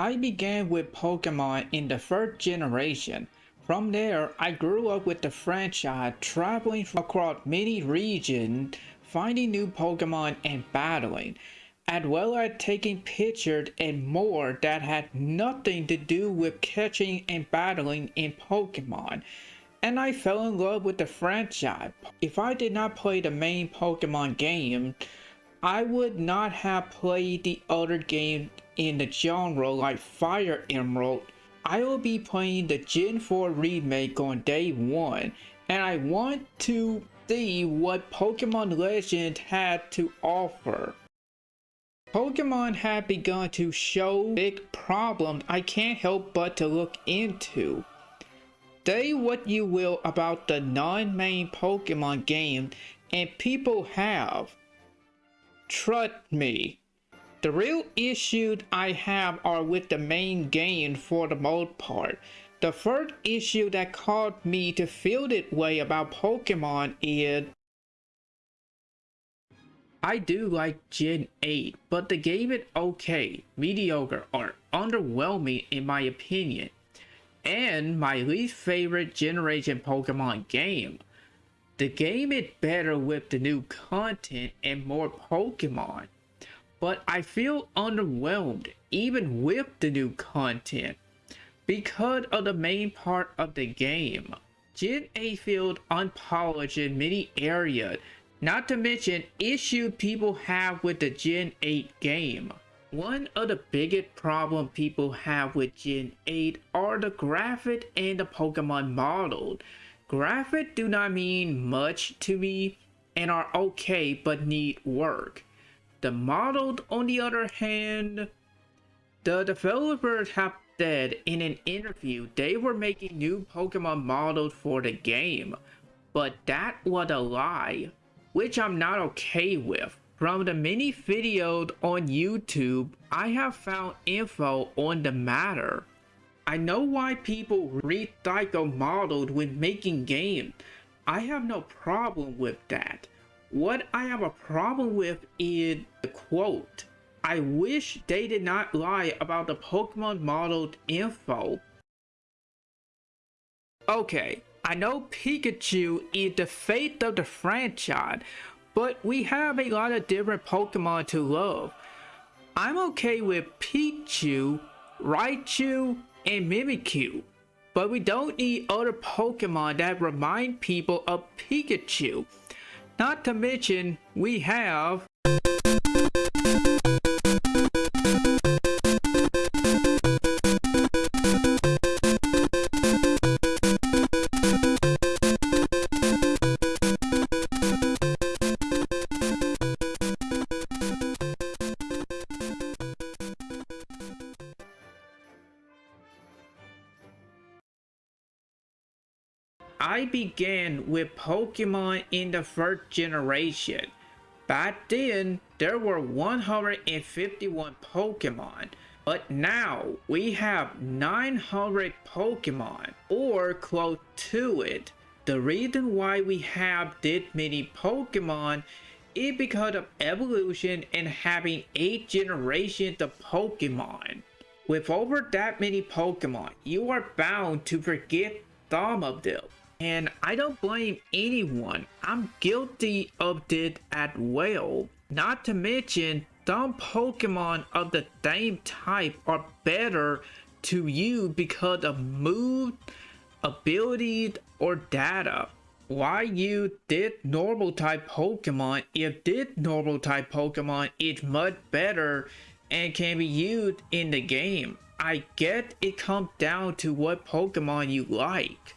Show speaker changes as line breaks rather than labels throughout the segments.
I began with Pokemon in the first generation. From there, I grew up with the franchise, traveling across many regions, finding new Pokemon and battling, as well as taking pictures and more that had nothing to do with catching and battling in Pokemon. And I fell in love with the franchise. If I did not play the main Pokemon game, I would not have played the other game in the genre like Fire Emerald. I will be playing the Gen 4 remake on day 1 and I want to see what Pokemon Legend had to offer. Pokemon have begun to show big problems I can't help but to look into. Say what you will about the non-main Pokemon game and people have Trust me. The real issues I have are with the main game for the most part. The first issue that caused me to feel that way about Pokemon is I do like Gen 8, but the game is okay, mediocre, or underwhelming in my opinion. And my least favorite generation Pokemon game. The game is better with the new content and more Pokemon, but I feel underwhelmed even with the new content because of the main part of the game. Gen 8 field unpolished in many areas, not to mention issues people have with the Gen 8 game. One of the biggest problems people have with Gen 8 are the graphics and the Pokemon models. Graphics do not mean much to me and are okay but need work. The models, on the other hand, the developers have said in an interview they were making new Pokemon models for the game, but that was a lie, which I'm not okay with. From the many videos on YouTube, I have found info on the matter. I know why people recycle models when making games. I have no problem with that. What I have a problem with is the quote. I wish they did not lie about the Pokemon modeled info. Okay, I know Pikachu is the fate of the franchise, but we have a lot of different Pokemon to love. I'm okay with Pichu, Raichu, and Mimikyu. But we don't need other Pokemon that remind people of Pikachu. Not to mention, we have I began with Pokemon in the first generation. Back then, there were 151 Pokemon, but now we have 900 Pokemon, or close to it. The reason why we have this many Pokemon is because of evolution and having 8 generations of Pokemon. With over that many Pokemon, you are bound to forget some of them. And I don't blame anyone. I'm guilty of this as well. Not to mention, some Pokemon of the same type are better to you because of mood, abilities, or data. Why use this normal type Pokemon if this normal type Pokemon is much better and can be used in the game? I get it comes down to what Pokemon you like.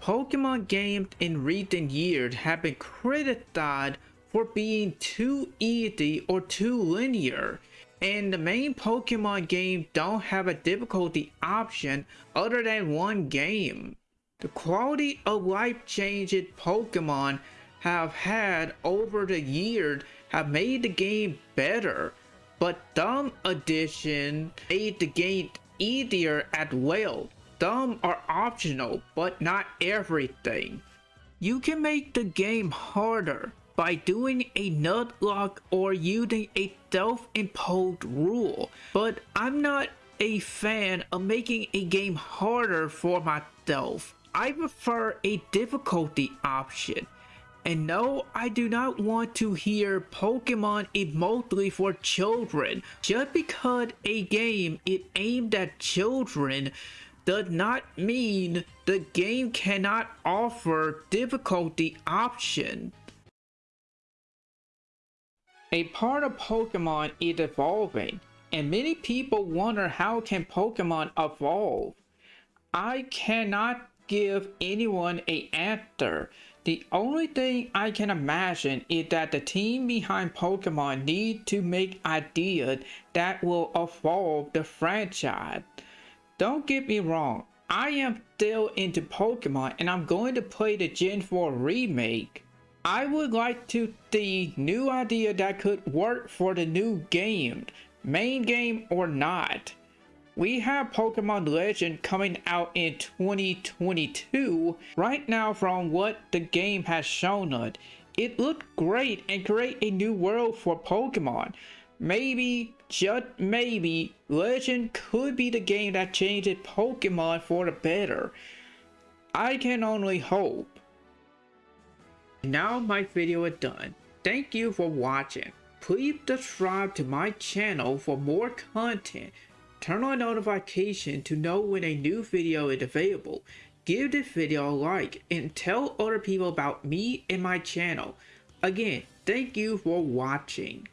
Pokemon games in recent years have been criticized for being too easy or too linear, and the main Pokemon games don't have a difficulty option other than one game. The quality of life changes Pokemon have had over the years have made the game better, but some additions made the game easier as well. Some are optional, but not everything. You can make the game harder, by doing a nuzlocke or using a self-imposed rule, but I'm not a fan of making a game harder for myself. I prefer a difficulty option. And no, I do not want to hear Pokemon is mostly for children. Just because a game is aimed at children does not mean the game cannot offer difficulty option. A part of Pokemon is evolving, and many people wonder how can Pokemon evolve. I cannot give anyone a answer. The only thing I can imagine is that the team behind Pokemon need to make ideas that will evolve the franchise. Don't get me wrong, I am still into Pokemon and I'm going to play the Gen 4 remake. I would like to see new idea that could work for the new game, main game or not. We have Pokemon Legend coming out in 2022. Right now from what the game has shown us, it looked great and create a new world for Pokemon. Maybe, just maybe, Legend could be the game that changes Pokemon for the better. I can only hope. Now my video is done. Thank you for watching. Please subscribe to my channel for more content. Turn on notification to know when a new video is available. Give this video a like and tell other people about me and my channel. Again, thank you for watching.